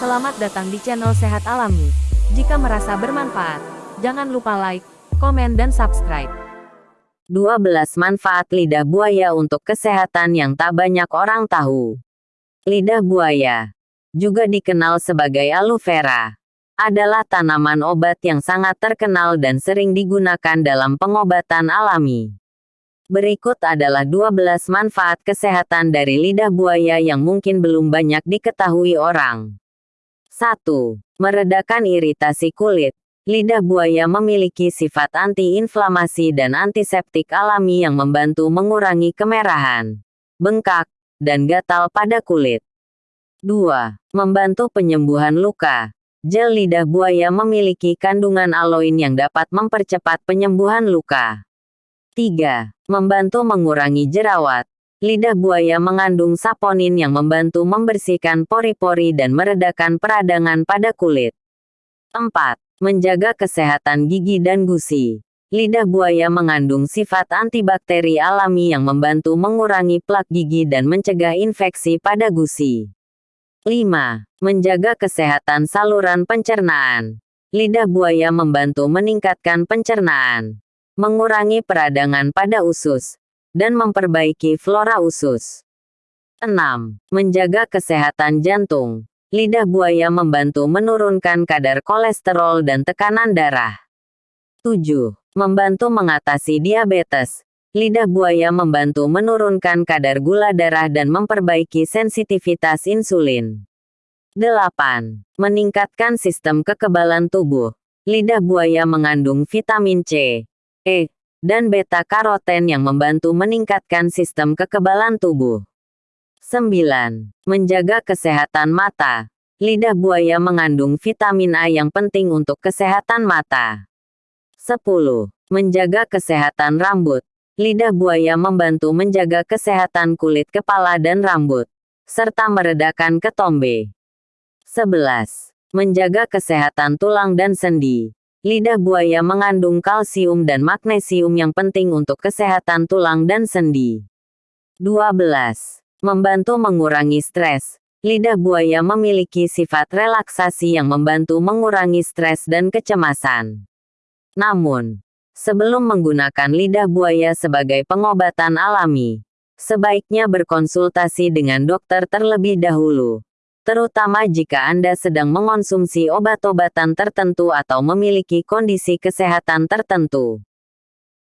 Selamat datang di channel Sehat Alami. Jika merasa bermanfaat, jangan lupa like, komen dan subscribe. 12 manfaat lidah buaya untuk kesehatan yang tak banyak orang tahu. Lidah buaya, juga dikenal sebagai aloe vera, adalah tanaman obat yang sangat terkenal dan sering digunakan dalam pengobatan alami. Berikut adalah 12 manfaat kesehatan dari lidah buaya yang mungkin belum banyak diketahui orang. 1. Meredakan iritasi kulit. Lidah buaya memiliki sifat antiinflamasi dan antiseptik alami yang membantu mengurangi kemerahan, bengkak, dan gatal pada kulit. 2. Membantu penyembuhan luka. Gel lidah buaya memiliki kandungan aloin yang dapat mempercepat penyembuhan luka. 3. Membantu mengurangi jerawat. Lidah buaya mengandung saponin yang membantu membersihkan pori-pori dan meredakan peradangan pada kulit. 4. Menjaga kesehatan gigi dan gusi. Lidah buaya mengandung sifat antibakteri alami yang membantu mengurangi plak gigi dan mencegah infeksi pada gusi. 5. Menjaga kesehatan saluran pencernaan. Lidah buaya membantu meningkatkan pencernaan mengurangi peradangan pada usus, dan memperbaiki flora usus. 6. Menjaga kesehatan jantung. Lidah buaya membantu menurunkan kadar kolesterol dan tekanan darah. 7. Membantu mengatasi diabetes. Lidah buaya membantu menurunkan kadar gula darah dan memperbaiki sensitivitas insulin. 8. Meningkatkan sistem kekebalan tubuh. Lidah buaya mengandung vitamin C, E, dan beta-karoten yang membantu meningkatkan sistem kekebalan tubuh. 9. Menjaga kesehatan mata. Lidah buaya mengandung vitamin A yang penting untuk kesehatan mata. 10. Menjaga kesehatan rambut. Lidah buaya membantu menjaga kesehatan kulit kepala dan rambut, serta meredakan ketombe. 11. Menjaga kesehatan tulang dan sendi. Lidah buaya mengandung kalsium dan magnesium yang penting untuk kesehatan tulang dan sendi. 12. Membantu mengurangi stres. Lidah buaya memiliki sifat relaksasi yang membantu mengurangi stres dan kecemasan. Namun, sebelum menggunakan lidah buaya sebagai pengobatan alami, sebaiknya berkonsultasi dengan dokter terlebih dahulu terutama jika Anda sedang mengonsumsi obat-obatan tertentu atau memiliki kondisi kesehatan tertentu.